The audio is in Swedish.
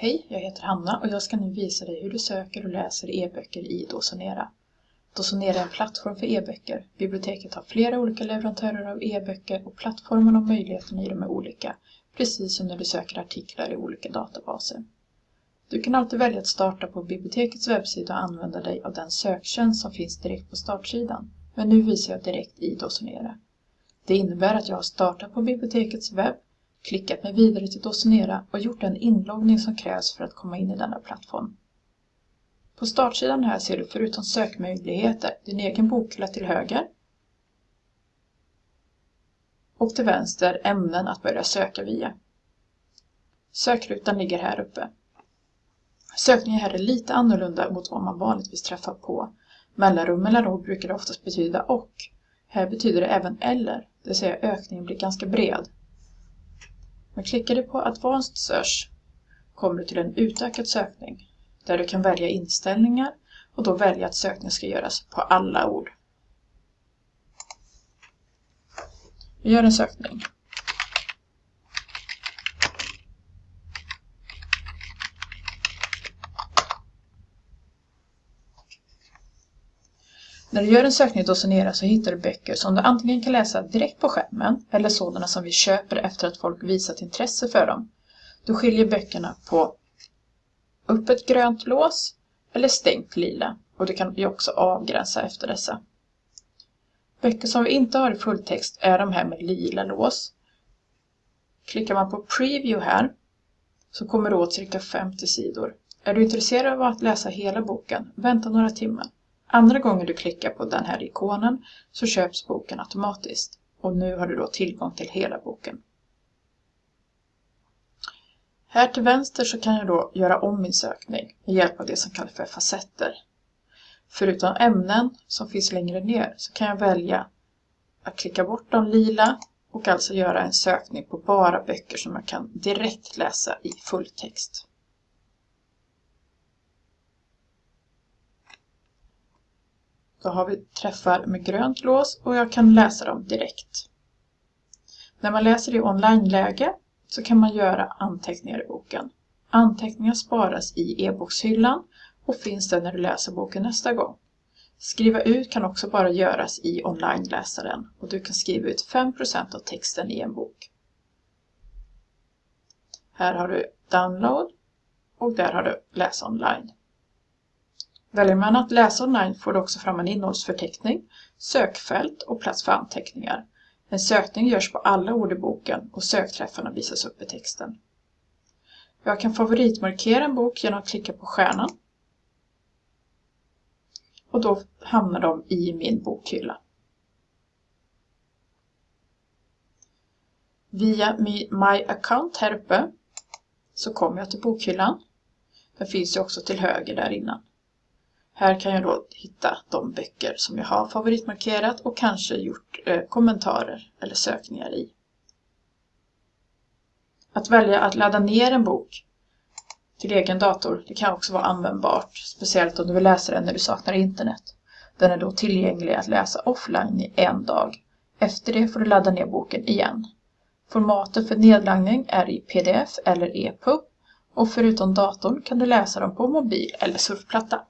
Hej, jag heter Hanna och jag ska nu visa dig hur du söker och läser e-böcker i Dosonera. Dosonera är en plattform för e-böcker. Biblioteket har flera olika leverantörer av e-böcker och plattformen och möjligheterna i dem är olika, precis som när du söker artiklar i olika databaser. Du kan alltid välja att starta på bibliotekets webbsida och använda dig av den söktjänst som finns direkt på startsidan. Men nu visar jag direkt i Dosonera. Det innebär att jag har startat på bibliotekets webb klickat mig vidare till Docenera och gjort den inloggning som krävs för att komma in i denna plattform. På startsidan här ser du förutom sökmöjligheter din egen bokhylla till höger och till vänster ämnen att börja söka via. Sökrutan ligger här uppe. Sökningen här är lite annorlunda mot vad man vanligtvis träffar på. Mellanrum mellan ord brukar det oftast betyda och. Här betyder det även eller, det vill säga ökningen blir ganska bred. Men klickar du på Advanced Search kommer du till en utökad sökning där du kan välja inställningar och då välja att sökningen ska göras på alla ord. Vi gör en sökning. När du gör en sökning hos Sonera så hittar du böcker som du antingen kan läsa direkt på skärmen eller sådana som vi köper efter att folk visat intresse för dem. Du skiljer böckerna på öppet grönt lås eller stängt lila och du kan ju också avgränsa efter dessa. Böcker som vi inte har i fulltext är de här med lila lås. Klickar man på Preview här så kommer du åt cirka 50 sidor. Är du intresserad av att läsa hela boken, vänta några timmar. Andra gången du klickar på den här ikonen så köps boken automatiskt och nu har du då tillgång till hela boken. Här till vänster så kan jag då göra om min sökning med hjälp av det som kallas för facetter. Förutom ämnen som finns längre ner så kan jag välja att klicka bort de lila och alltså göra en sökning på bara böcker som jag kan direkt läsa i fulltext. Då har vi träffar med grönt lås och jag kan läsa dem direkt. När man läser i online-läge så kan man göra anteckningar i boken. Anteckningar sparas i e-bokshyllan och finns där när du läser boken nästa gång. Skriva ut kan också bara göras i online-läsaren och du kan skriva ut 5% av texten i en bok. Här har du download och där har du läs online. Väljer man att läsa online får du också fram en innehållsförteckning, sökfält och plats för anteckningar. En sökning görs på alla ord i boken och sökträffarna visas upp i texten. Jag kan favoritmarkera en bok genom att klicka på stjärnan. Och då hamnar de i min bokhylla. Via My Account här uppe så kommer jag till bokhyllan. Den finns ju också till höger där innan. Här kan jag då hitta de böcker som jag har favoritmarkerat och kanske gjort eh, kommentarer eller sökningar i. Att välja att ladda ner en bok till egen dator det kan också vara användbart, speciellt om du vill läsa den när du saknar internet. Den är då tillgänglig att läsa offline i en dag. Efter det får du ladda ner boken igen. Formatet för nedladdning är i pdf eller EPUB och förutom datorn kan du läsa dem på mobil eller surfplatta.